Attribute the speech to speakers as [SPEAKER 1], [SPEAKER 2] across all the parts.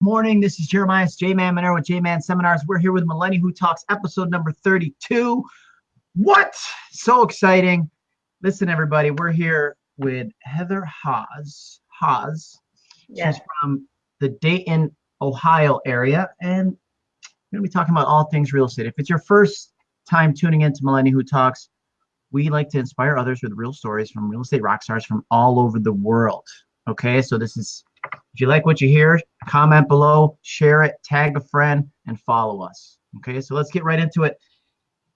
[SPEAKER 1] morning. This is Jeremiah J Man Monero with J Man Seminars. We're here with Millennial Who Talks, episode number 32. What? So exciting. Listen, everybody, we're here with Heather Haas. Haas.
[SPEAKER 2] Yes.
[SPEAKER 1] She's from the Dayton, Ohio area, and we're going to be talking about all things real estate. If it's your first time tuning into Millennial Who Talks, we like to inspire others with real stories from real estate rock stars from all over the world. Okay, so this is if you like what you hear, comment below, share it, tag a friend, and follow us. Okay, so let's get right into it.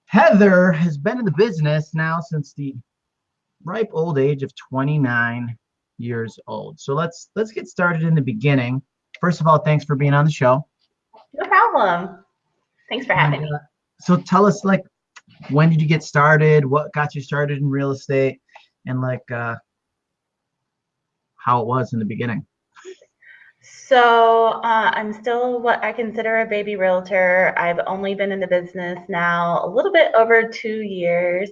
[SPEAKER 1] Heather has been in the business now since the ripe old age of 29 years old. So let's let's get started in the beginning. First of all, thanks for being on the show.
[SPEAKER 2] No problem. Thanks for having
[SPEAKER 1] And,
[SPEAKER 2] me.
[SPEAKER 1] uh, so tell us like when did you get started? What got you started in real estate? And like uh how it was in the beginning.
[SPEAKER 2] So uh, I'm still what I consider a baby realtor. I've only been in the business now a little bit over two years.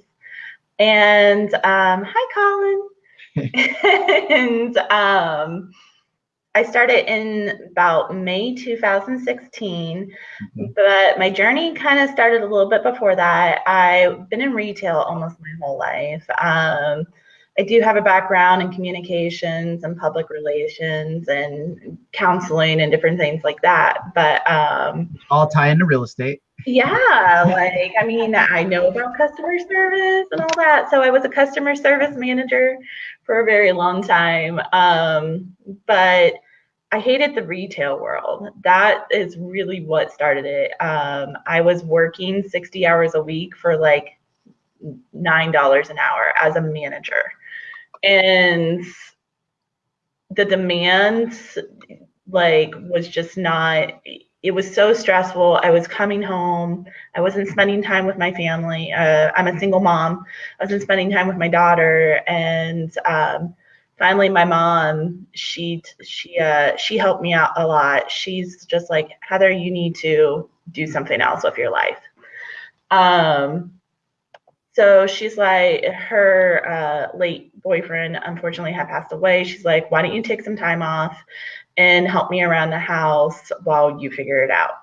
[SPEAKER 2] And um, hi, Colin. and um, I started in about May 2016,
[SPEAKER 1] Mhm.
[SPEAKER 2] but my journey kind of started a little bit before that. I've been in retail almost my whole life. Um, I do have a background in communications and public relations and counseling and different things like that. But um,
[SPEAKER 1] All tie into real estate.
[SPEAKER 2] yeah, like I mean, I know about customer service and all that. So I was a customer service manager for a very long time. Um, but I hated the retail world. That is really what started it. Um, I was working 60 hours a week for like $9 an hour as a manager. And the demands like was just not it was so stressful. I was coming home. I wasn't spending time with my family. Uh, I'm a single mom. I wasn't spending time with my daughter. And um, finally, my mom, she she uh, she helped me out a lot. She's just like Heather, you need to do something else with your life. Um, so she's like, her uh, late boyfriend unfortunately had passed away. She's like, why don't you take some time off and help me around the house while you figure it out?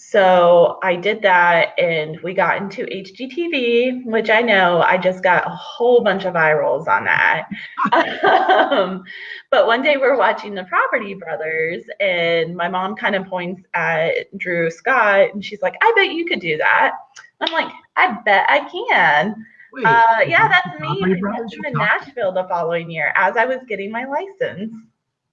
[SPEAKER 2] So I did that and we got into HGTV, which I know I just got a whole bunch of eye rolls on that. um, but one day we're watching The Property Brothers and my mom kind of points at Drew Scott and she's like, I bet you could do that. I'm like, I bet I can.
[SPEAKER 1] Wait,
[SPEAKER 2] Uh, yeah, that's me. I met
[SPEAKER 1] you're
[SPEAKER 2] in Nashville the following year as I was getting my license.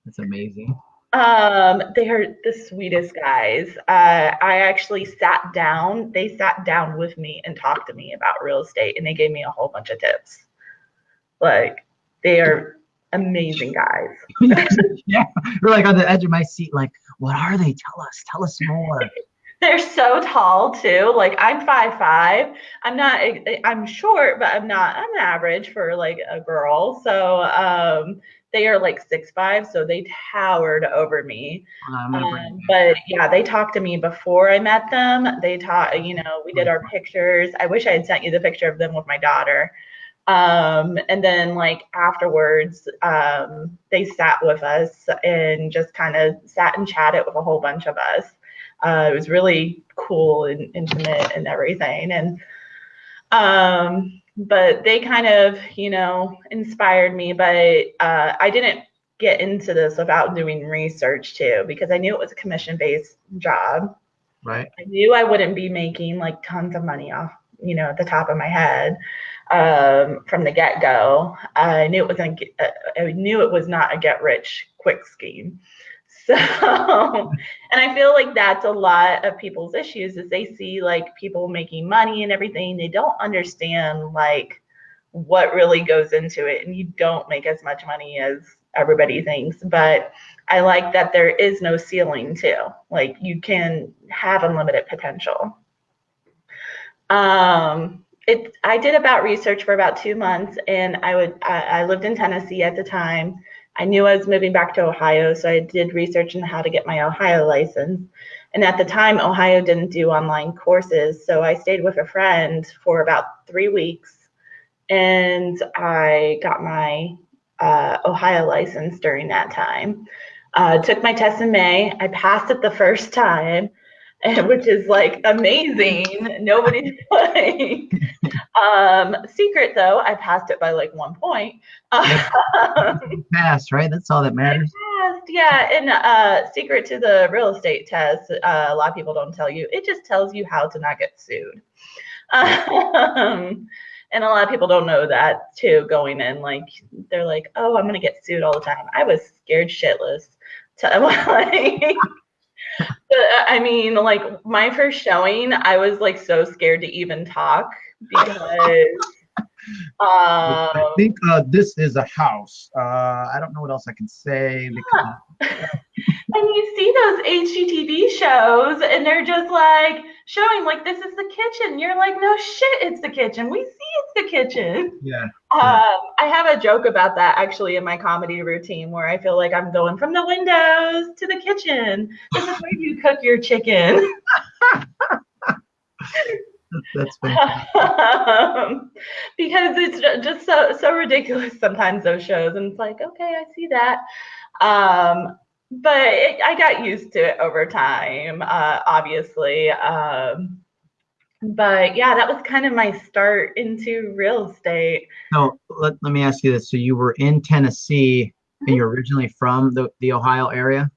[SPEAKER 1] That's amazing.
[SPEAKER 2] Um, they are the sweetest guys. Uh, I actually sat down. They sat down with me and talked to me about real estate, and they gave me a whole bunch of tips. Like they are amazing guys.
[SPEAKER 1] yeah, we're like on the edge of my seat, like, what are they? Tell us, tell us more.
[SPEAKER 2] They're so tall too. Like I'm five five. I'm not. I'm short, but I'm not. I'm average for like a girl. So um, they are like six five. So they towered over me.
[SPEAKER 1] I'm gonna bring
[SPEAKER 2] Um, but yeah, they talked to me before I met them. They taught, you know, we did our pictures. I wish I had sent you the picture of them with my daughter. Um, and then like afterwards, um, they sat with us and just kind of sat and chatted with a whole bunch of us. Uh, it was really cool and intimate and everything. And um, but they kind of, you know, inspired me. But uh, I didn't get into this without doing research too, because I knew it was a commission based job.
[SPEAKER 1] right.
[SPEAKER 2] I knew I wouldn't be making like tons of money off, you know, at the top of my head um, from the get go. I knew it was a, I knew it was not a get rich quick scheme. So, and I feel like that's a lot of people's issues is they see like people making money and everything. They don't understand like what really goes into it, and you don't make as much money as everybody thinks. But I like that there is no ceiling too. Like you can have unlimited potential. Um, it I did about research for about two months, and I would I, I lived in Tennessee at the time. I knew I was moving back to Ohio, so I did research on how to get my Ohio license. And at the time, Ohio didn't do online courses, so I stayed with a friend for about three weeks, and I got my uh, Ohio license during that time. Uh, took my test in May. I passed it the first time, which is like amazing. Nobody's playing. Um, secret though, I passed it by like one point. Um,
[SPEAKER 1] Passed, right? That's all that matters.
[SPEAKER 2] passed, yeah. And uh, secret to the real estate test, uh, a lot of people don't tell you. It just tells you how to not get sued. Um, and a lot of people don't know that too going in. Like they're like, oh, I'm gonna get sued all the time. I was scared shitless. To, like, I mean, like my first showing, I was like so scared to even talk because.
[SPEAKER 1] I
[SPEAKER 2] Um,
[SPEAKER 1] think uh, this is a house. Uh, I don't know what else I can say. Because,
[SPEAKER 2] And you see those HGTV shows, and they're just like showing, like, this is the kitchen. You're like, no shit, it's the kitchen. We see it's the kitchen.
[SPEAKER 1] yeah.
[SPEAKER 2] Um, I have a joke about that actually in my comedy routine where I feel like I'm going from the windows to the kitchen. This is where you cook your chicken.
[SPEAKER 1] That's
[SPEAKER 2] um, because it's just so so ridiculous sometimes those shows and it's like okay i see that um but it, i got used to it over time uh obviously um but yeah that was kind of my start into real estate
[SPEAKER 1] so let, let me ask you this. So you were in Tennessee and you're originally from the, the Ohio area?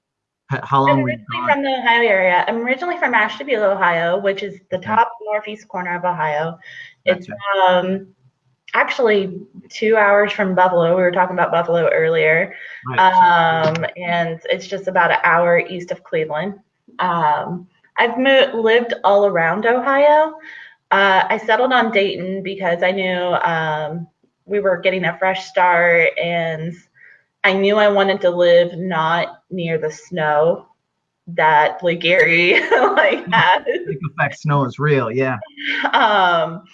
[SPEAKER 1] How
[SPEAKER 2] i'm
[SPEAKER 1] long were you
[SPEAKER 2] originally from the ohio area i'm originally from ashtabula ohio which is the top northeast corner of ohio it's
[SPEAKER 1] Gotcha.
[SPEAKER 2] um actually two hours from buffalo we were talking about buffalo earlier
[SPEAKER 1] Right.
[SPEAKER 2] um, and it's just about an hour east of Cleveland. Um, I've moved, lived all around Ohio. Uh, I settled on Dayton because I knew um, we were getting a fresh start, and I knew I wanted to live not near the snow that Lake Erie like has.
[SPEAKER 1] Lake effect snow is real. Yeah.
[SPEAKER 2] Um,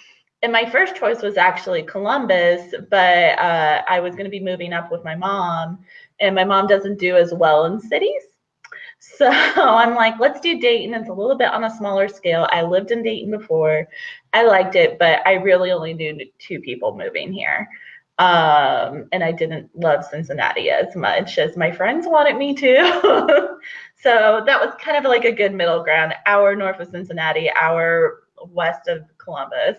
[SPEAKER 2] and my first choice was actually Columbus, but uh, I was going to be moving up with my mom, and my mom doesn't do as well in cities. So I'm like, let's do Dayton. It's a little bit on a smaller scale. I lived in Dayton before. I liked it, but I really only knew two people moving here. Um, and I didn't love Cincinnati as much as my friends wanted me to. so that was kind of like a good middle ground, hour north of Cincinnati, hour west of Columbus.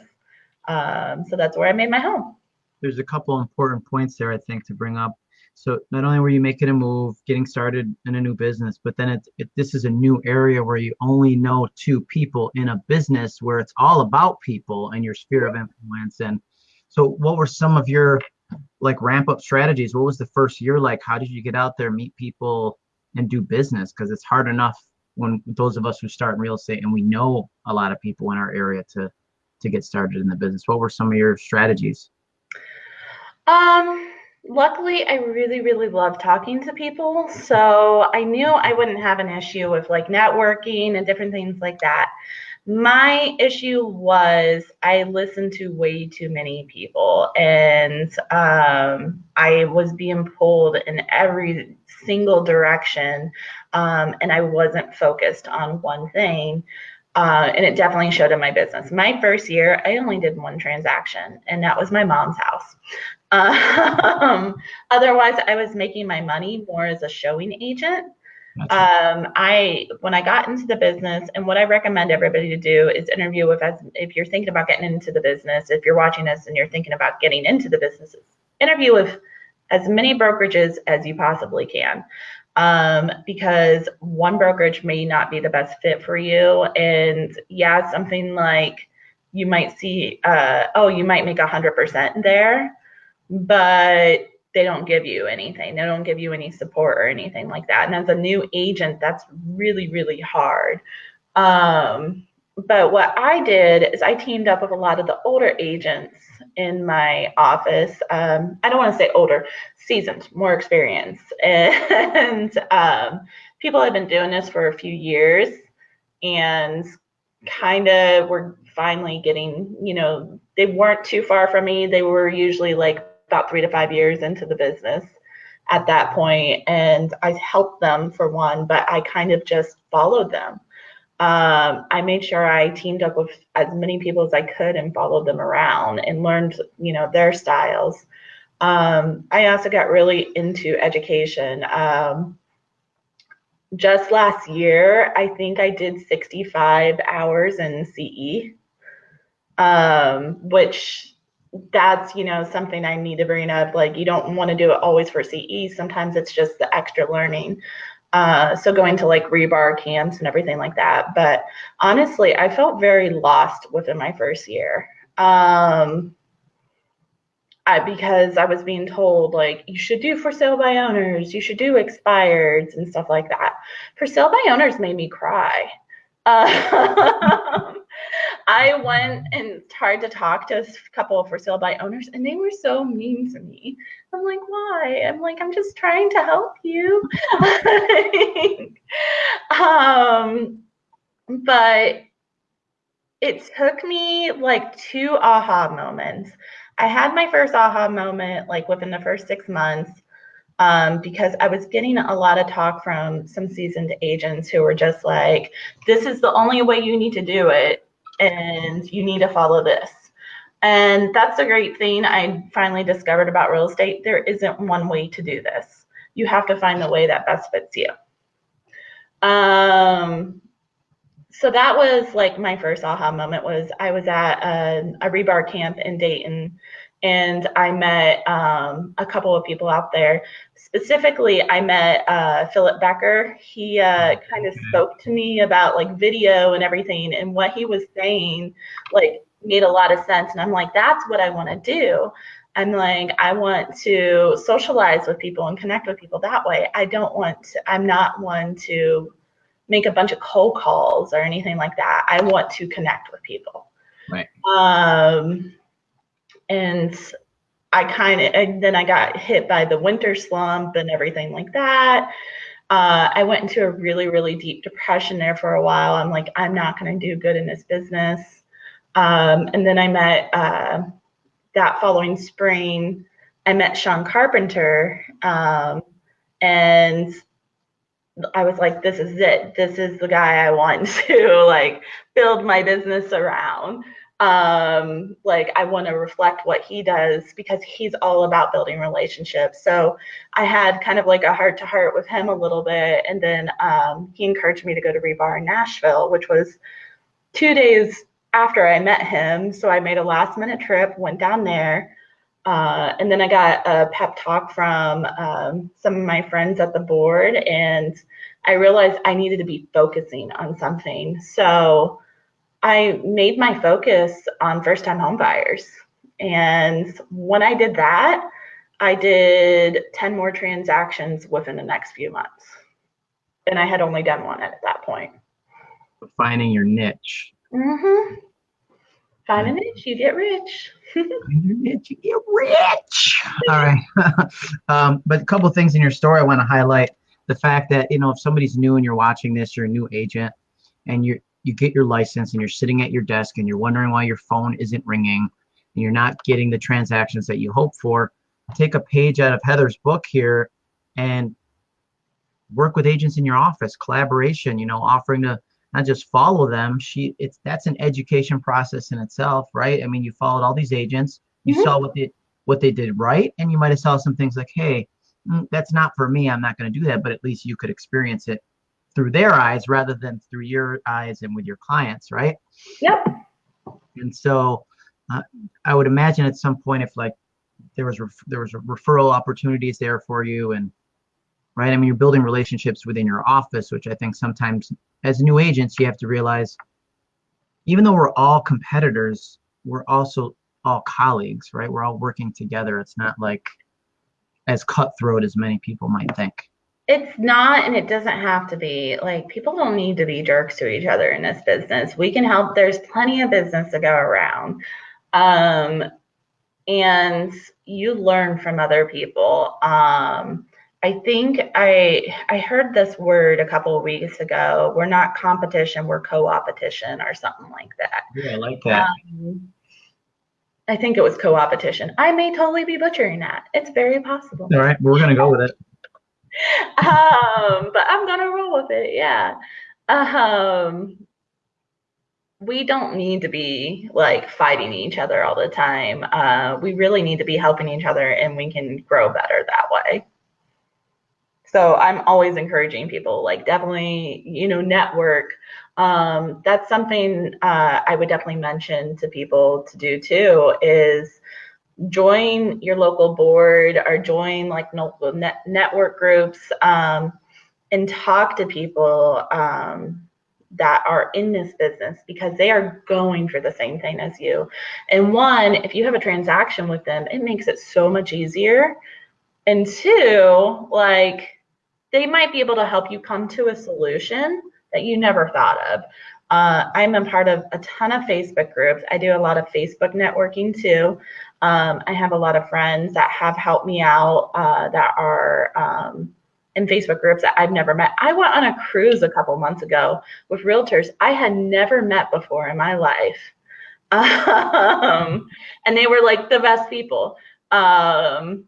[SPEAKER 2] Um, so that's where I made my home.
[SPEAKER 1] There's a couple important points there, I think, to bring up. So not only were you making a move, getting started in a new business, but then it, it this is a new area where you only know two people in a business where it's all about people and your sphere of influence. And so what were some of your like ramp up strategies? What was the first year like? How did you get out there, meet people and do business? Because it's hard enough when those of us who start in real estate and we know a lot of people in our area to to get started in the business. What were some of your strategies?
[SPEAKER 2] Um, luckily, I really, really love talking to people. So I knew I wouldn't have an issue with like networking and different things like that. My issue was I listened to way too many people and um, I was being pulled in every single direction um, and I wasn't focused on one thing. Uh, and it definitely showed in my business. My first year, I only did one transaction, and that was my mom's house. Um, otherwise, I was making my money more as a showing agent. Um, I when I got into the business, and what I recommend everybody to do is interview with as if you're thinking about getting into the business. If you're watching this and you're thinking about getting into the businesses, interview with as many brokerages as you possibly can um, because one brokerage may not be the best fit for you. And yeah, something like you might see, uh, oh, you might make a hundred percent there, but they don't give you anything. They don't give you any support or anything like that. And as a new agent, that's really, really hard. Um, but what I did is I teamed up with a lot of the older agents in my office. Um, I don't want to say older, seasoned, more experience. And um, people have been doing this for a few years and kind of were finally getting, you know, they weren't too far from me. They were usually like about three to five years into the business at that point, And I helped them for one, but I kind of just followed them. Um, I made sure I teamed up with as many people as I could and followed them around and learned, you know, their styles. Um, I also got really into education. Um, just last year, I think I did 65 hours in CE, um, which that's you know something I need to bring up. Like you don't want to do it always for CE. Sometimes it's just the extra learning. Uh, so going to like rebar camps and everything like that. But honestly, I felt very lost within my first year. Um, I, because I was being told like you should do for sale by owners, you should do expireds and stuff like that. For sale by owners made me cry. Uh, I went and tried to talk to a couple of for sale by owners, and they were so mean to me. I'm like, why? I'm like, I'm just trying to help you. um, but it took me like two aha moments. I had my first aha moment like within the first six months um, because I was getting a lot of talk from some seasoned agents who were just like, this is the only way you need to do it, and you need to follow this. And that's a great thing I finally discovered about real estate. There isn't one way to do this. You have to find the way that best fits you. Um, so that was like my first aha moment was I was at a, a rebar camp in Dayton and I met um, a couple of people out there. Specifically, I met uh, Philip Becker. He uh, kind of spoke to me about like video and everything, and what he was saying like made a lot of sense. And I'm like, that's what I want to do. I'm like, I want to socialize with people and connect with people that way. I don't want to, I'm not one to make a bunch of cold calls or anything like that. I want to connect with people.
[SPEAKER 1] Right.
[SPEAKER 2] Um, and I kind of, and then I got hit by the winter slump and everything like that. Uh, I went into a really, really deep depression there for a while. I'm like, I'm not going to do good in this business. Um, and then I met uh, that following spring, I met Sean Carpenter. Um, and I was like, this is it. This is the guy I want to like build my business around um like i want to reflect what he does because he's all about building relationships. So i had kind of like a heart to heart with him a little bit and then um, he encouraged me to go to rebar in nashville which was two days after i met him. So i made a last minute trip went down there uh, and then i got a pep talk from um, some of my friends at the board and i realized i needed to be focusing on something. So I made my focus on first time homebuyers. And when I did that, I did 10 more transactions within the next few months. And I had only done one at that point.
[SPEAKER 1] Finding your niche.
[SPEAKER 2] Mm-hmm. Find a niche, you get rich.
[SPEAKER 1] Find your niche, you get rich. All right. um, but a couple things in your story I want to highlight. The fact that, you know, if somebody's new and you're watching this, you're a new agent and you're you get your license and you're sitting at your desk and you're wondering why your phone isn't ringing and you're not getting the transactions that you hope for, take a page out of Heather's book here and work with agents in your office, collaboration, you know, offering to not just follow them. She it's that's an education process in itself, right? I mean, you followed all these agents, you mm-hmm. saw what they what they did right, and you might have saw some things like, hey, mm, that's not for me. I'm not going to do that, but at least you could experience it through their eyes rather than through your eyes and with your clients, right?
[SPEAKER 2] Yep.
[SPEAKER 1] And so uh, I would imagine at some point if like there was ref- there was referral opportunities there for you and right I mean you're building relationships within your office which I think sometimes as new agents you have to realize even though we're all competitors we're also all colleagues right we're all working together it's not like as cutthroat as many people might think
[SPEAKER 2] it's not, and it doesn't have to be. Like, people don't need to be jerks to each other in this business. We can help. There's plenty of business to go around. Um, and you learn from other people. Um, I think I I heard this word a couple of weeks ago. We're not competition, we're co-opetition or something like that.
[SPEAKER 1] Yeah, I like that. Um,
[SPEAKER 2] I think it was co-opetition. I may totally be butchering that. It's very possible.
[SPEAKER 1] All right, we're gonna go with it.
[SPEAKER 2] Um, but I'm gonna roll with it. Yeah. Um, we don't need to be like fighting each other all the time. Uh, we really need to be helping each other, and we can grow better that way. so I'm always encouraging people, like definitely, you know, network. Um, that's something uh, I would definitely mention to people to do too. Is join your local board or join like network groups um, and talk to people um, that are in this business because they are going for the same thing as you. And one, if you have a transaction with them, it makes it so much easier. And two, like they might be able to help you come to a solution that you never thought of. Uh, I'm a part of a ton of Facebook groups. I do a lot of Facebook networking too. Um, I have a lot of friends that have helped me out that are um, in Facebook groups that I've never met. I went on a cruise a couple months ago with realtors I had never met before in my life. Um, and they were like the best people. Um,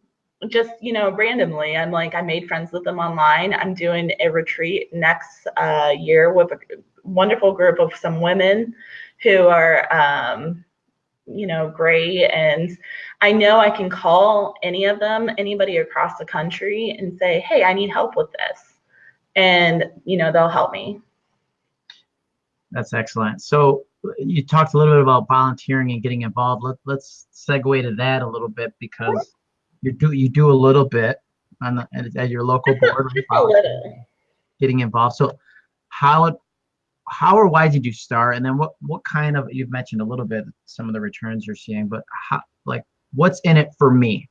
[SPEAKER 2] just, you know, randomly, I'm like, I made friends with them online. I'm doing a retreat next uh, year with a wonderful group of some women who are, um, you know, great. And I know I can call any of them, anybody across the country, and say, hey, I need help with this. And, you know, they'll help me.
[SPEAKER 1] That's excellent. So you talked a little bit about volunteering and getting involved. Let, let's segue to that a little bit because you do you do a little bit on the, at, at your local board, getting involved. So how how or why did you start? And then what what kind of you've mentioned a little bit some of the returns you're seeing, but how like what's in it for me?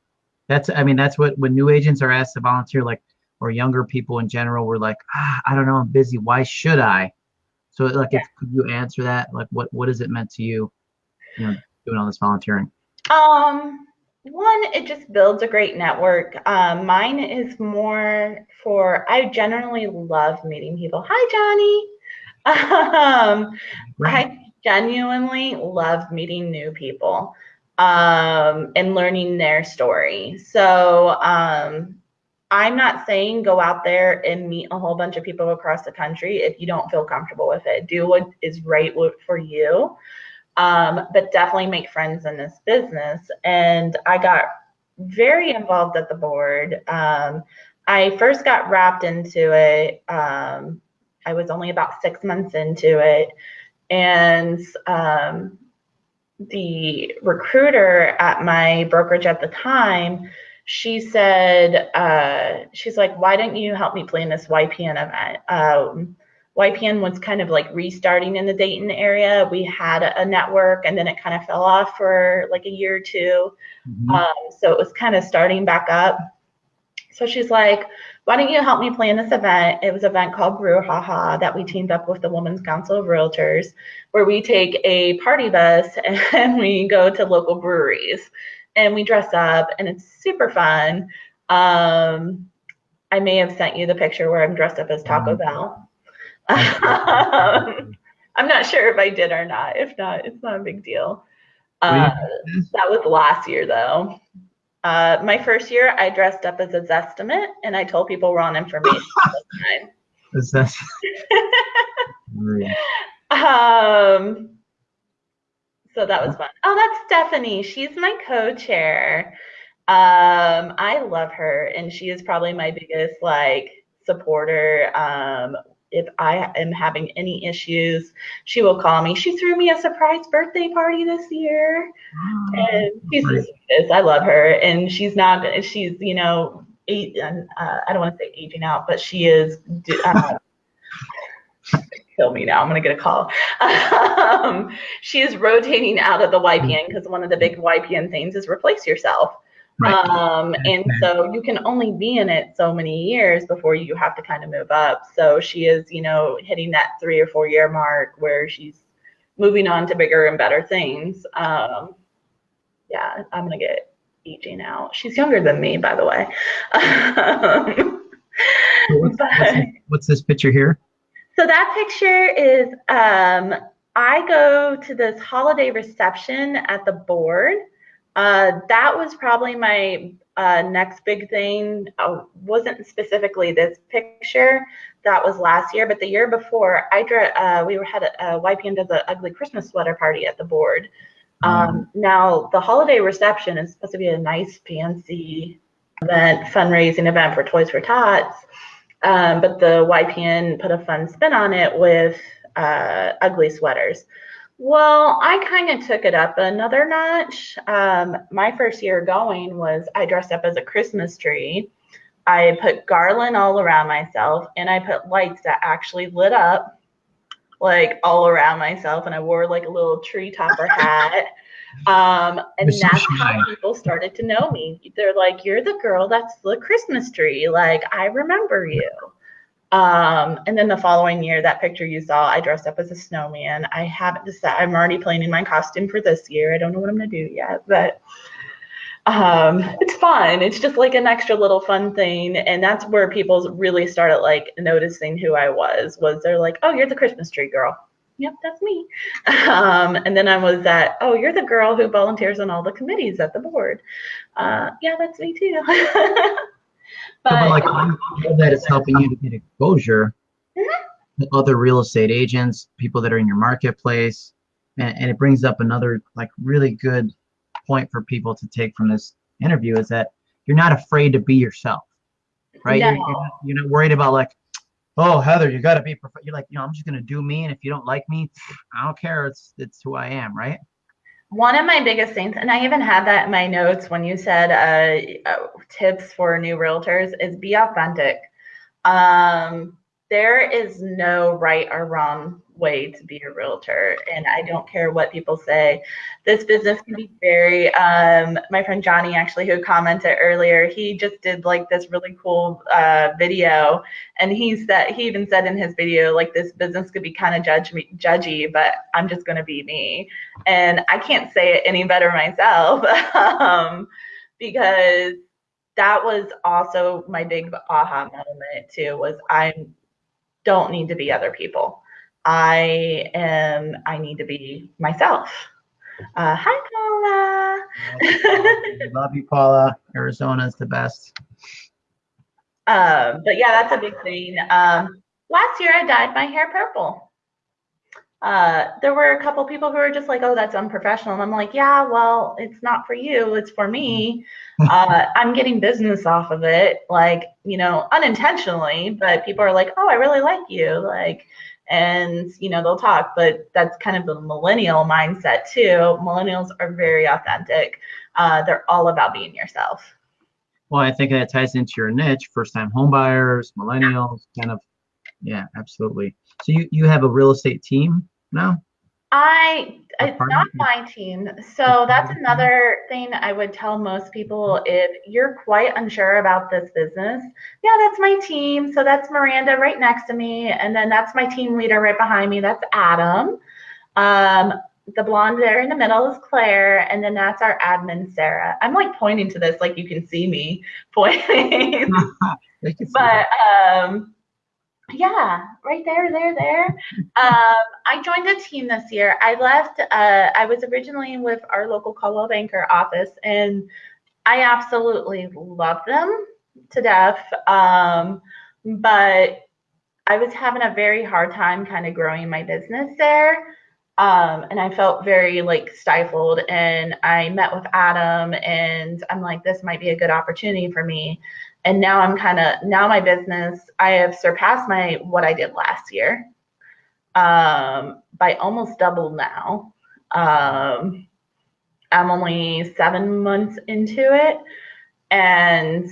[SPEAKER 1] That's I mean that's what when new agents are asked to volunteer, like or younger people in general, we're like, ah, I don't know, I'm busy. Why should I? So like, if could you answer that? Like, what what has it meant to you? You know, doing all this volunteering.
[SPEAKER 2] Um, one, it just builds a great network. Um, mine is more for. I generally love meeting people. Hi, Johnny. Um, I genuinely love meeting new people um, and learning their story. So um, I'm not saying go out there and meet a whole bunch of people across the country if you don't feel comfortable with it. Do what is right for you, um, but definitely make friends in this business. And I got very involved at the board. Um, I first got wrapped into it. Um, I was only about six months into it, and um, the recruiter at my brokerage at the time she said, uh, she's like, why didn't you help me plan this YPN event? Um, YPN was kind of like restarting in the Dayton area. We had a, network and then it kind of fell off for like a year or 2 mm-hmm. um, so it was kind of starting back up. So she's like, why don't you help me plan this event? It was an event called Brew Haha that we teamed up with the Women's Council of Realtors, where we take a party bus and we go to local breweries and we dress up and it's super fun. Um, I may have sent you the picture where I'm dressed up as Taco mm-hmm. Bell. um, I'm not sure if I did or not. If not, it's not a big deal. Uh, that was last year though. Uh, my first year, I dressed up as a Zestimate and I told people wrong information
[SPEAKER 1] Is that?
[SPEAKER 2] um, so that was fun. Oh, that's Stephanie. She's my co-chair. Um, I love her, and she is probably my biggest like supporter. Um, if I am having any issues, she will call me. She threw me a surprise birthday party this year, and she's just, I love her, and she's not. She's you know, eight, uh, I don't want to say aging out, but she is. Uh, kill me now. I'm going to get a call. um, she is rotating out of the YPN because one of the big YPN things is replace yourself. Right. Um, and so you can only be in it so many years before you have to kind of move up. So she is, you know, hitting that three or four year mark where she's moving on to bigger and better things. Um, yeah, I'm going to get aging now. She's younger than me, by the way.
[SPEAKER 1] what's, but, what's, what's this picture here?
[SPEAKER 2] So that picture is um, I go to this holiday reception at the board. Uh, that was probably my uh, next big thing. Uh, wasn't specifically this picture. That was last year, but the year before, I uh, we were had a, a YPN does an ugly Christmas sweater party at the board. Um, mm. Now the holiday reception is supposed to be a nice fancy event, fundraising event for Toys for Tots. Um, but the YPN put a fun spin on it with uh, ugly sweaters. Well, I kind of took it up another notch. Um, my first year going was I dressed up as a Christmas tree. I put garland all around myself and I put lights that actually lit up like all around myself and I wore like a little tree topper hat. Um, and that's how people started to know me. They're like, You're the girl that's the Christmas tree. Like, I remember you. Um, and then the following year, that picture you saw, I dressed up as a snowman. I haven't decided, I'm already planning my costume for this year. I don't know what I'm going to do yet, but um, it's fun. It's just like an extra little fun thing. And that's where people really started like noticing who I was, was they're like, oh, you're the Christmas tree girl. Yep, that's me. Um, and then I was that, oh, you're the girl who volunteers on all the committees at the board. Uh, yeah, that's me too.
[SPEAKER 1] but, but like know that it's helping you to get exposure mm-hmm. to other real estate agents, people that are in your marketplace, and, and, it brings up another like really good point for people to take from this interview is that you're not afraid to be yourself, right? No. You're, you're, not, you're not worried about like, oh Heather, you got to be. Prof-. You're like, you know, I'm just gonna do me, and if you don't like me, I don't care. It's it's who I am, right?
[SPEAKER 2] One of my biggest things, and I even had that in my notes when you said uh, uh, tips for new realtors, is be authentic. Um, there is no right or wrong way to be a realtor and i don't care what people say. This business can be very um, my friend johnny actually who commented earlier he just did like this really cool uh, video and he said he even said in his video like this business could be kind of judge me, judgy but i'm just going to be me. And i can't say it any better myself um, because that was also my big aha moment too was i'm don't need to be other people. I am, I need to be myself. Uh, hi, Paula.
[SPEAKER 1] Love you, Paula. Arizona is the best.
[SPEAKER 2] Um, but yeah, that's a big thing. Um, last year I dyed my hair purple. Uh, there were a couple people who were just like, "Oh, that's unprofessional." And I'm like, "Yeah, well, it's not for you. It's for me. Uh, I'm getting business off of it, like you know, unintentionally. But people are like, "Oh, I really like you," like, and you know, they'll talk. But that's kind of the millennial mindset too. Millennials are very authentic. Uh, they're all about being yourself.
[SPEAKER 1] Well, I think that ties into your niche: first-time homebuyers, millennials, kind of. Yeah, absolutely. So you you have a real estate team now?
[SPEAKER 2] I it's not my team. So that's another thing I would tell most people if you're quite unsure about this business. Yeah, that's my team. So that's Miranda right next to me and then that's my team leader right behind me. That's Adam. Um, the blonde there in the middle is Claire, and then that's our admin, Sarah. I'm like pointing to this like you can see me pointing. but um, yeah, right there, there, there. um, I joined a team this year. I left, uh, I was originally with our local Coldwell Banker office, and I absolutely love them to death. Um, but I was having a very hard time kind of growing my business there. Um, and I felt very like stifled. And I met with Adam, and I'm like, this might be a good opportunity for me and now i'm kind of now my business i have surpassed my what i did last year um, by almost double now. Um, i'm only seven months into it. And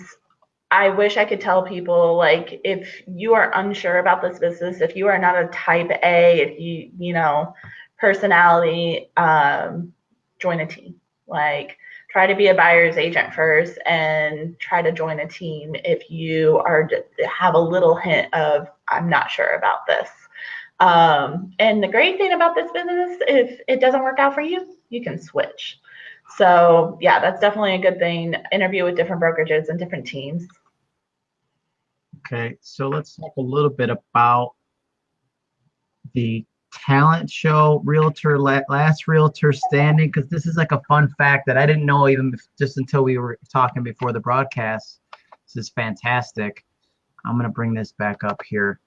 [SPEAKER 2] i wish i could tell people like if you are unsure about this business if you are not a type a if you you know personality um, join a team. Like try to be a buyer's agent first and try to join a team if you are have a little hint of i'm not sure about this. Um, and the great thing about this business if it doesn't work out for you you can switch. So yeah that's definitely a good thing. Interview with different brokerages and different teams.
[SPEAKER 1] Okay so let's talk a little bit about the talent show realtor last realtor standing because this is like a fun fact that i didn't know even just until we were talking before the broadcast. This is fantastic. I'm to bring this back up here.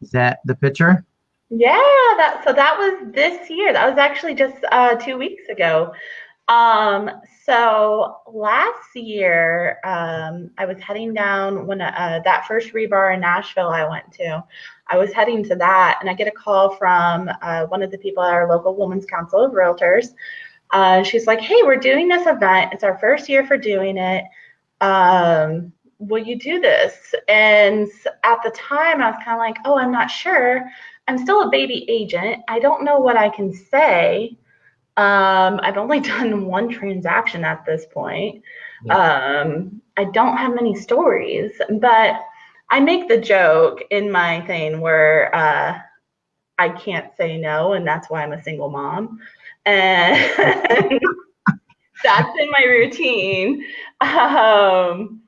[SPEAKER 1] Is that the picture?
[SPEAKER 2] Yeah that so that was this year. That was actually just uh, two weeks ago Um, so last year, um, I was heading down when uh, that first rebar in Nashville I went to. I was heading to that, and I get a call from uh, one of the people at our local Women's Council of Realtors. Uh, she's like, "Hey, we're doing this event. It's our first year for doing it. Um, will you do this?" And at the time, I was kind of like, "Oh, I'm not sure. I'm still a baby agent. I don't know what I can say." Um, I've only done one transaction at this point. Um, I don't have many stories, but I make the joke in my thing where uh, I can't say no, and that's why I'm a single mom. And that's in my routine. Um,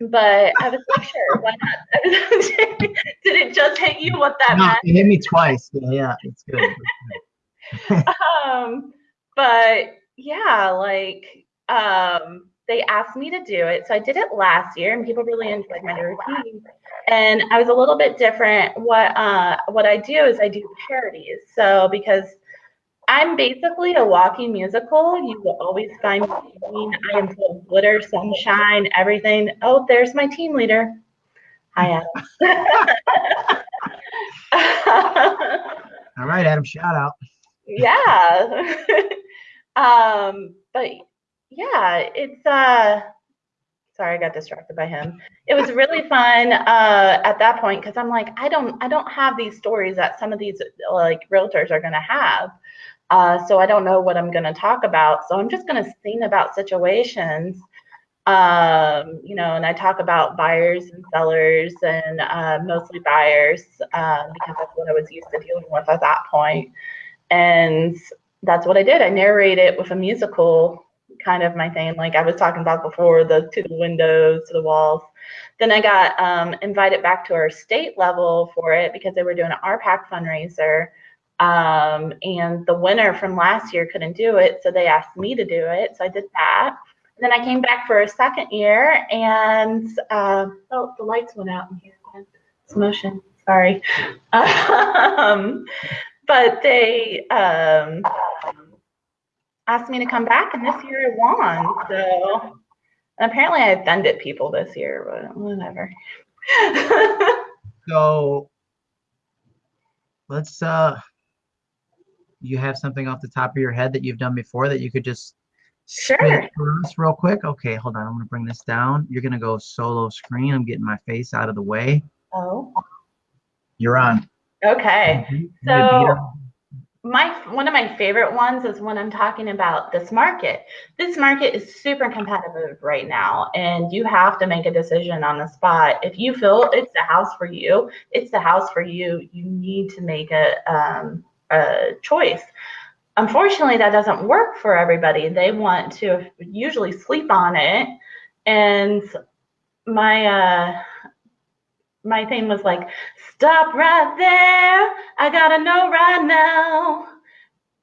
[SPEAKER 2] but I was like, sure, why not? Did it just hit you what that
[SPEAKER 1] No,
[SPEAKER 2] meant?
[SPEAKER 1] it hit me twice. Yeah, yeah, it's good.
[SPEAKER 2] Um, but yeah, like um, they asked me to do it, so I did it last year, and people really enjoyed my routine. And I was a little bit different. What uh, what I do is I do parodies. So because I'm basically a walking musical, you will always find me. I am full of glitter, sunshine, everything. Oh, there's my team leader. Hi, Adam.
[SPEAKER 1] All right, Adam, shout out.
[SPEAKER 2] Yeah. Um but yeah it's uh sorry i got distracted by him. It was really fun uh at that point because i'm like i don't i don't have these stories that some of these like realtors are going to have. Uh so i don't know what i'm going to talk about. So i'm just going to sing about situations um you know and i talk about buyers and sellers and uh, mostly buyers um, because that's what i was used to dealing with at that point and that's what I did. I narrate it with a musical kind of my thing, like I was talking about before, the to the windows, to the walls. Then I got um, invited back to our state level for it because they were doing an RPAC fundraiser. Um, and the winner from last year couldn't do it, so they asked me to do it. So I did that. And then I came back for a second year, and uh, oh, the lights went out in here. It's motion. Sorry. Um, but they um, asked me to come back, and this year I won. So and apparently I offended people this year, but whatever.
[SPEAKER 1] So let's uh you have something off the top of your head that you've done before that you could just
[SPEAKER 2] Sure.
[SPEAKER 1] real quick? Okay, hold on. I'm gonna bring this down. You're gonna go solo screen. I'm getting my face out of the way.
[SPEAKER 2] oh,
[SPEAKER 1] You're on.
[SPEAKER 2] Okay.
[SPEAKER 1] Mhm.
[SPEAKER 2] So my one of my favorite ones is when I'm talking about this market. This market is super competitive right now, and you have to make a decision on the spot. If you feel it's the house for you, it's the house for you. You need to make a um, a choice. Unfortunately, that doesn't work for everybody. They want to usually sleep on it, and my uh, my thing was like, stop right there. I gotta know right now.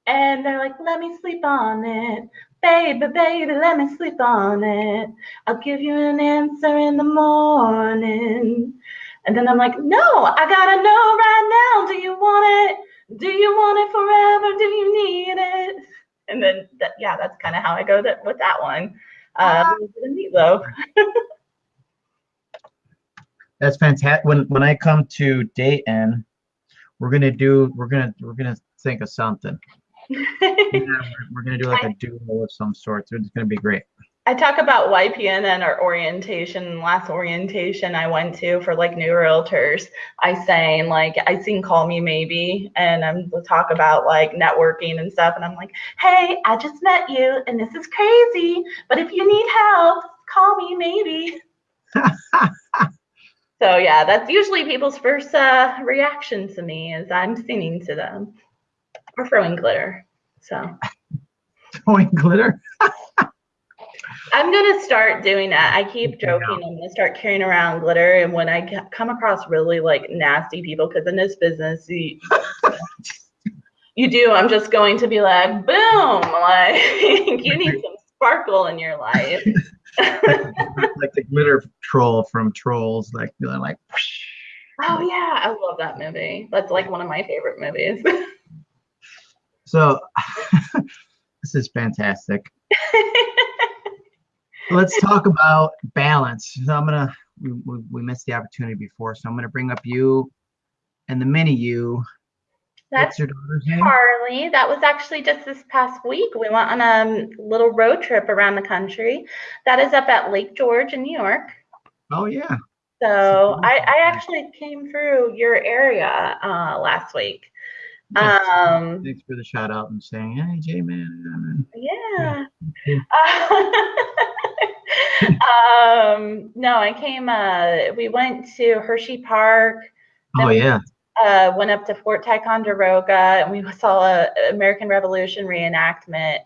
[SPEAKER 2] And they're like, let me sleep on it. Baby, baby, let me sleep on it. I'll give you an answer in the morning. And then I'm like, no, I gotta know right now. Do you want it? Do you want it forever? Do you need it? And then, that, yeah, that's kind of how I go that, with that one. Uh, a little bit of Meat Loaf.
[SPEAKER 1] That's fantastic. When when I come to Dayton, we're gonna do we're gonna we're gonna think of something. Yeah, we're, we're gonna do like a duo of some sort. It's gonna be great.
[SPEAKER 2] I talk about YPN and our orientation. Last orientation I went to for like new realtors, I sang like I sing "Call Me Maybe" and I'm we'll talk about like networking and stuff. And I'm like, hey, I just met you and this is crazy, but if you need help, call me maybe. so yeah, that's usually people's first uh, reaction to me is I'm singing to them or throwing glitter. So.
[SPEAKER 1] Throwing glitter.
[SPEAKER 2] I'm gonna start doing that. I keep joking. I'm gonna start carrying around glitter, and when I come across really like nasty people, because in this business, you, you do. I'm just going to be like, boom, like you need some sparkle in your life.
[SPEAKER 1] Like the glitter troll from Trolls. Like they're like.
[SPEAKER 2] Oh yeah, I love that movie. That's like one of my favorite movies.
[SPEAKER 1] So, This is fantastic. Let's talk about balance. So I'm gonna we, we, we missed the opportunity before, so I'm gonna bring up you and the mini you.
[SPEAKER 2] That's
[SPEAKER 1] your daughter's name?
[SPEAKER 2] Charlie. That was actually just this past week. We went on a little road trip around the country. That is up at Lake George in New York.
[SPEAKER 1] Oh yeah.
[SPEAKER 2] So I, I actually came through your area uh, last week.
[SPEAKER 1] Yeah.
[SPEAKER 2] Um,
[SPEAKER 1] Thanks for the shout out and saying, hey J man.
[SPEAKER 2] yeah.
[SPEAKER 1] Yeah.
[SPEAKER 2] um, no, I came. Uh, we went to Hershey Park.
[SPEAKER 1] Oh yeah.
[SPEAKER 2] Uh, went up to Fort Ticonderoga and we saw a American Revolution reenactment.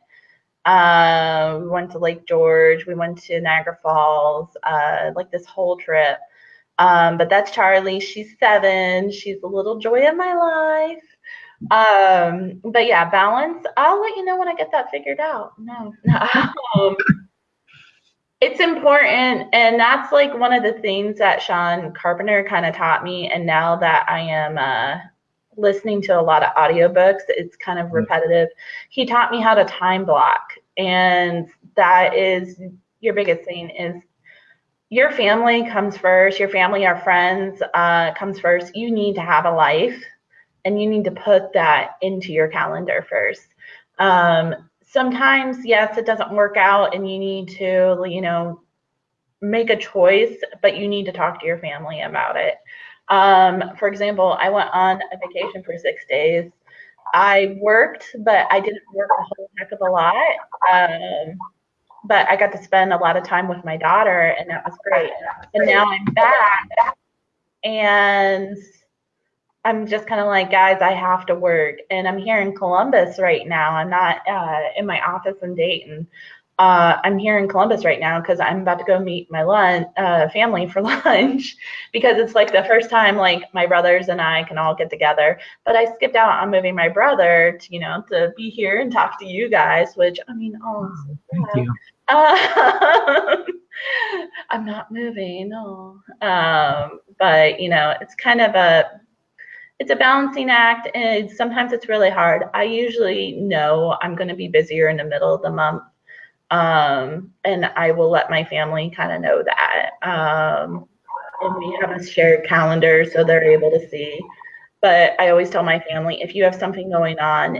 [SPEAKER 2] Uh, we went to Lake George. We went to Niagara Falls. Uh, like this whole trip. Um, but that's Charlie. She's seven. She's the little joy of my life. Um, but yeah, balance. I'll let you know when I get that figured out. No, no. It's important and that's like one of the things that sean carpenter kind of taught me and now that i am uh, listening to a lot of audiobooks it's kind of repetitive. He taught me how to time block and that is your biggest thing is your family comes first your family our friends uh, comes first. You need to have a life and you need to put that into your calendar first. Um, sometimes yes it doesn't work out and you need to you know make a choice but you need to talk to your family about it. Um, for example i went on a vacation for six days. I worked but i didn't work a whole heck of a lot um, but i got to spend a lot of time with my daughter and that was great. And now i'm back. And I'm just kind of like, guys, I have to work. And I'm here in Columbus right now. I'm not uh, in my office in Dayton. Uh, I'm here in Columbus right now because I'm about to go meet my lunch, uh, family for lunch because it's like the first time like my brothers and I can all get together. But I skipped out on moving my brother to, you know, to be here and talk to you guys, which I mean, oh,
[SPEAKER 1] Thank you.
[SPEAKER 2] um, I'm not moving, no. Um, but you know, it's kind of a it's a balancing act, and sometimes it's really hard. I usually know I'm going to be busier in the middle of the month, um, and I will let my family kind of know that. Um, and we have a shared calendar, so they're able to see. But I always tell my family if you have something going on,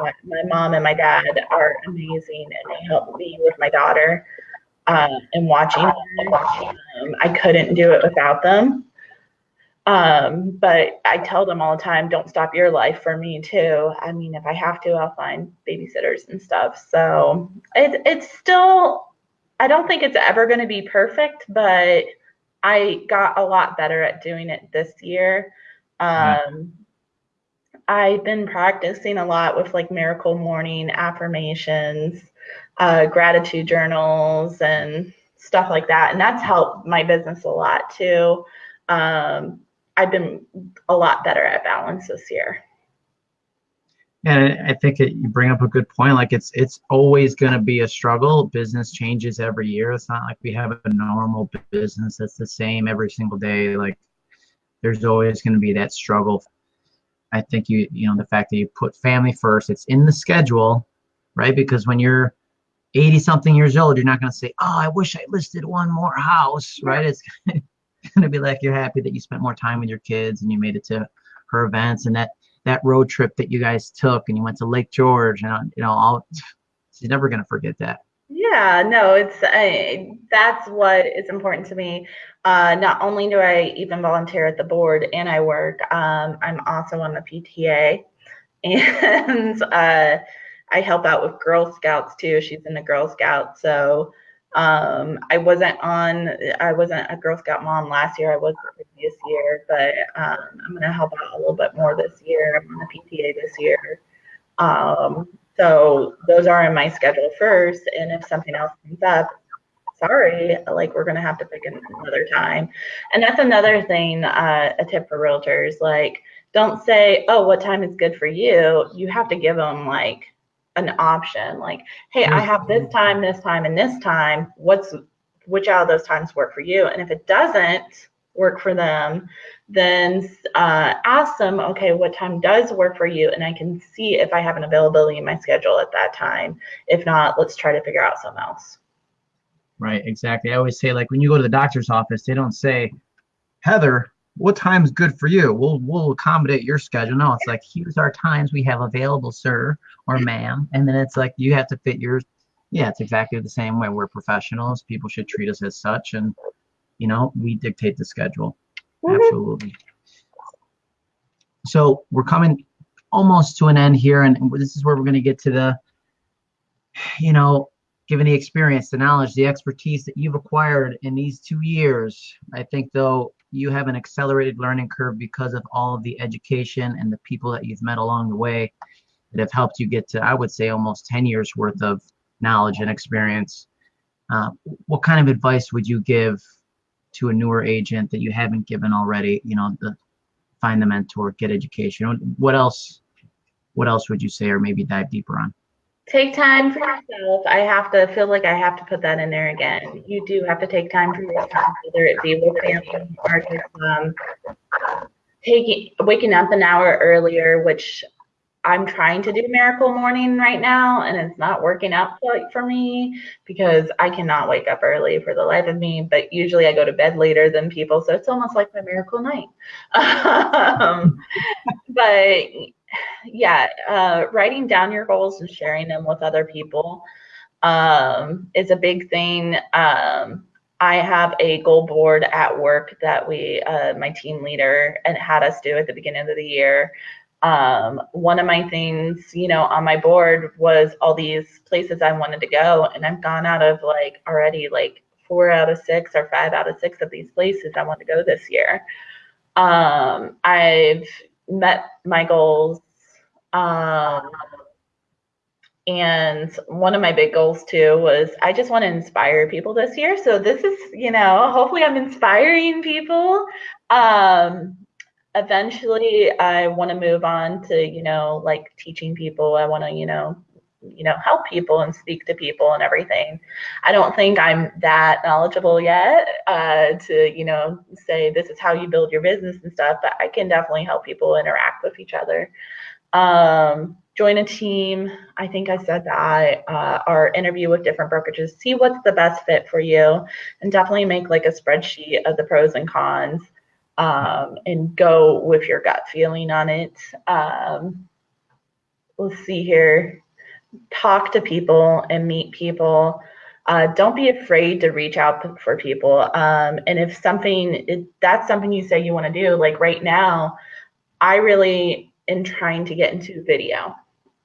[SPEAKER 2] my mom and my dad are amazing, and they help me with my daughter uh, and watching. Um, I couldn't do it without them. Um, but I tell them all the time, don't stop your life for me too. I mean, if I have to, I'll find babysitters and stuff. So it, it's still, I don't think it's ever going to be perfect, but I got a lot better at doing it this year. Um, I've been practicing a lot with like miracle morning affirmations, uh, gratitude journals, and stuff like that. And that's helped my business a lot too. Um, I've been a lot better at balance this year.
[SPEAKER 1] And I think it, you bring up a good point. Like it's it's always going to be a struggle. Business changes every year. It's not like we have a normal business that's the same every single day. Like there's always going to be that struggle. I think you you know the fact that you put family first. It's in the schedule, right? Because when you're 80 something years old, you're not going to say, "Oh, I wish I listed one more house," right? It's going to be like you're happy that you spent more time with your kids and you made it to her events and that that road trip that you guys took and you went to Lake George and you know all she's never going to forget that.
[SPEAKER 2] Yeah, no, it's I, that's what is important to me. Uh, not only do I even volunteer at the board and I work, um, I'm also on the PTA, and uh, I help out with Girl Scouts too. She's in the Girl Scouts, so um, I wasn't on. I wasn't a Girl Scout mom last year. I was the previous year, but um, I'm gonna help out a little bit more this year. I'm on the PTA this year. Um, so those are in my schedule first, and if something else comes up, sorry, like we're gonna have to pick another time. And that's another thing, uh, a tip for realtors, like don't say, oh, what time is good for you? You have to give them like an option, like, hey, I have this time, this time, and this time. What's which out of those times work for you? And if it doesn't, work for them, then uh, ask them, okay, what time does work for you? And I can see if I have an availability in my schedule at that time. If not, let's try to figure out something else.
[SPEAKER 1] Right, exactly. I always say, like, when you go to the doctor's office, they don't say, Heather, what time's good for you? We'll we'll accommodate your schedule. No, it's like here's our times we have available, sir or ma'am, and then it's like you have to fit yours. Yeah, it's exactly the same way. We're professionals. People should treat us as such, and you know we dictate the schedule. Mm-hmm. Absolutely. So we're coming almost to an end here, and this is where we're going to get to the, you know, given the experience, the knowledge, the expertise that you've acquired in these two years. I think though you have an accelerated learning curve because of all of the education and the people that you've met along the way that have helped you get to, I would say, almost 10 years worth of knowledge and experience. Uh, what kind of advice would you give to a newer agent that you haven't given already? You know, the find the mentor, get education. What else? What else would you say, or maybe dive deeper on?
[SPEAKER 2] Take time for yourself. I have to feel like I have to put that in there again. You do have to take time for yourself, whether it be with family or just um, taking waking up an hour earlier, which I'm trying to do miracle morning right now, and it's not working out for me because I cannot wake up early for the life of me. But usually I go to bed later than people, so it's almost like my miracle night. um, but yeah, uh, writing down your goals and sharing them with other people um, is a big thing. Um, I have a goal board at work that we, uh, my team leader, and had us do at the beginning of the year. Um, one of my things, you know, on my board was all these places I wanted to go, and I've gone out of like already like four out of six or five out of six of these places I want to go this year. Um, I've met my goals um, and one of my big goals too was I just want to inspire people this year. So this is, you know, hopefully I'm inspiring people. Um, eventually I want to move on to, you know, like teaching people. I want to, you know, you know, help people and speak to people and everything. I don't think I'm that knowledgeable yet uh, to, you know, say this is how you build your business and stuff, but I can definitely help people interact with each other um, join a team. I think I said that, uh, or interview with different brokerages, see what's the best fit for you, and definitely make like a spreadsheet of the pros and cons um, and go with your gut feeling on it. Um, let's see here. Talk to people and meet people. Uh, don't be afraid to reach out for people. Um, and if something, if that's something you say you want to do, like right now, I really in trying to get into video.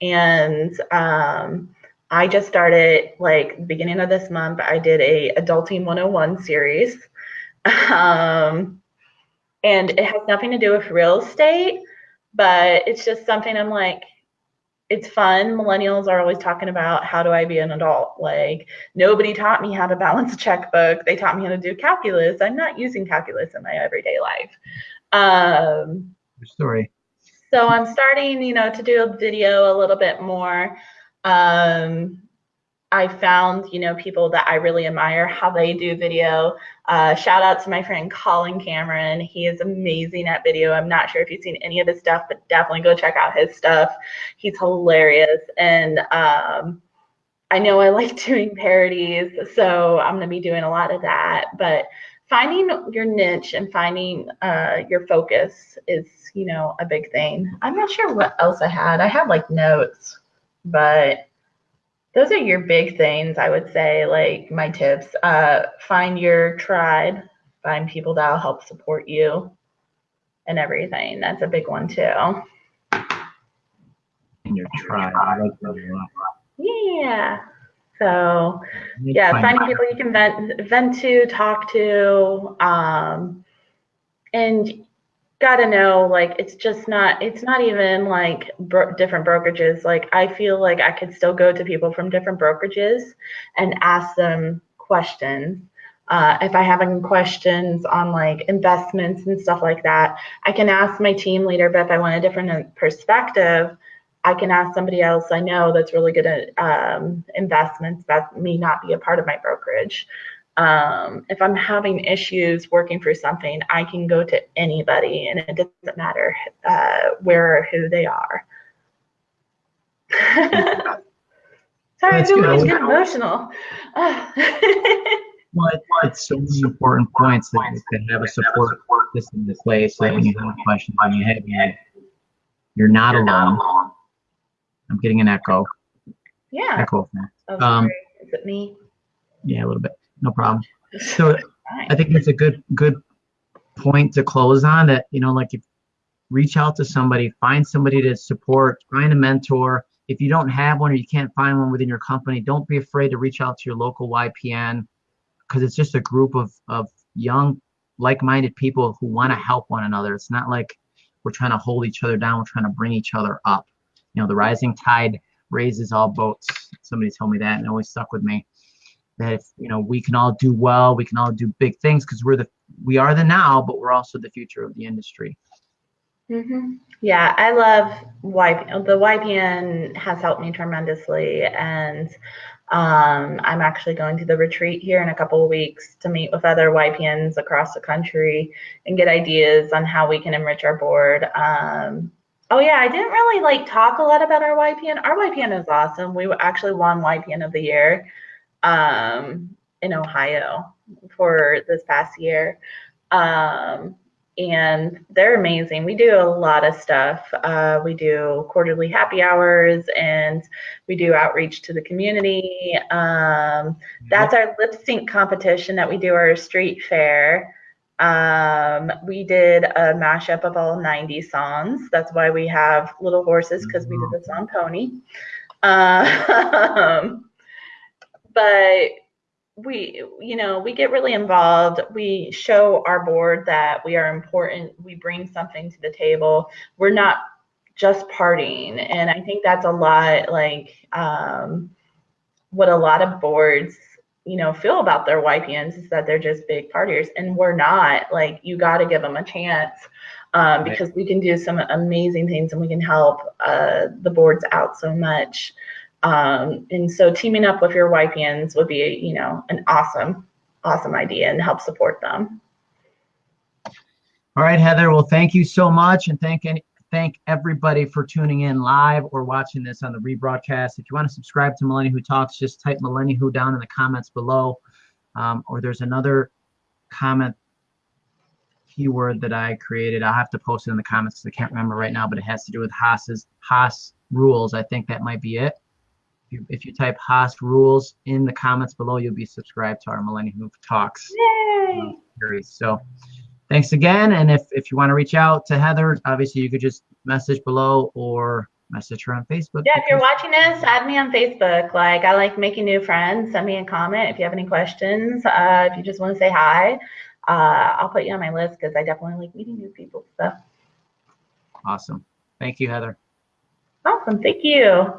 [SPEAKER 2] And um, I just started like beginning of this month, I did a Adulting 101 series. Um, and it has nothing to do with real estate, but it's just something I'm like, it's fun. Millennials are always talking about how do I be an adult? Like nobody taught me how to balance a checkbook. They taught me how to do calculus. I'm not using calculus in my everyday life. Um,
[SPEAKER 1] story.
[SPEAKER 2] So I'm starting, you know, to do a video a little bit more. Um, I found, you know, people that I really admire how they do video. Uh, shout out to my friend Colin Cameron. He is amazing at video. I'm not sure if you've seen any of his stuff, but definitely go check out his stuff. He's hilarious. And um, I know I like doing parodies, so I'm going to be doing a lot of that. But finding your niche and finding uh, your focus is, you know, a big thing. I'm not sure what else I had. I had like notes, but those are your big things, I would say, like my tips. Uh, find your tribe, find people that'll help support you and everything. That's a big one too.
[SPEAKER 1] In your tribe. I like that a lot.
[SPEAKER 2] Yeah. So yeah, finding people you can vent vent to, talk to, um, and gotta know like it's just not it's not even like bro- different brokerages. Like I feel like I could still go to people from different brokerages and ask them questions. Uh, if I have any questions on like investments and stuff like that, I can ask my team leader. But if I want a different perspective, I can ask somebody else I know that's really good at um, investments that may not be a part of my brokerage. Um, if I'm having issues working through something, I can go to anybody, and it doesn't matter uh, where or who they are. Sorry,
[SPEAKER 1] That's
[SPEAKER 2] I feel
[SPEAKER 1] good.
[SPEAKER 2] like I'm getting emotional.
[SPEAKER 1] Well, it's so many important points that to have a support system in place so that when you have questions when you have you, you're not alone. I'm getting an echo.
[SPEAKER 2] yeah.
[SPEAKER 1] Echo.
[SPEAKER 2] Oh,
[SPEAKER 1] Um.
[SPEAKER 2] Is it me?
[SPEAKER 1] Yeah, a little bit. No problem. So I think it's a good good point to close on. That you know, like if reach out to somebody, find somebody to support, find a mentor. If you don't have one or you can't find one within your company, don't be afraid to reach out to your local YPN because it's just a group of of young, like-minded people who want to help one another. It's not like we're trying to hold each other down. We're trying to bring each other up. You know, the rising tide raises all boats. Somebody told me that, and it always stuck with me that if you know we can all do well we can all do big things because we're the we are the now but we're also the future of the industry
[SPEAKER 2] hmm Yeah, I love YP. The YPN has helped me tremendously, and um, I'm actually going to the retreat here in a couple of weeks to meet with other YPNs across the country and get ideas on how we can enrich our board. Um, oh yeah, I didn't really like talk a lot about our YPN. Our YPN is awesome. We actually won YPN of the year um, in Ohio for this past year. Um, and they're amazing. We do a lot of stuff. Uh, we do quarterly happy hours and we do outreach to the community. Um, that's our lip sync competition that we do our street fair. Um, we did a mashup of all 90 songs. That's why we have Little Horses because we did the song Pony. Um, but we you know we get really involved we show our board that we are important we bring something to the table we're not just partying and i think that's a lot like um, what a lot of boards you know feel about their ypns is that they're just big partiers and we're not. Like you got to give them a chance um, because we can do some amazing things and we can help uh, the boards out so much. Um, and so teaming up with your YPNs would be, you know, an awesome, awesome idea and help support them.
[SPEAKER 1] all right heather well thank you so much and thank any thank everybody for tuning in live or watching this on the rebroadcast. If you want to subscribe to millennium who talks just type millennium who down in the comments below. Um, or there's another comment keyword that i created. I'll have to post it in the comments because i can't remember right now but it has to do with haas's haas rules. I think that might be it. If you, if you type Haas rules in the comments below, you'll be subscribed to our Millennium Who Talks
[SPEAKER 2] Yay!
[SPEAKER 1] series. So thanks again. And if, if you want to reach out to Heather, obviously you could just message below or message her on Facebook.
[SPEAKER 2] Yeah, if you're watching this, add me on Facebook. Like, I like making new friends. Send me a comment if you have any questions. Uh, if you just want to say hi, uh, I'll put you on my list because I definitely like meeting new people. So
[SPEAKER 1] Awesome. Thank you, Heather.
[SPEAKER 2] awesome. Thank you.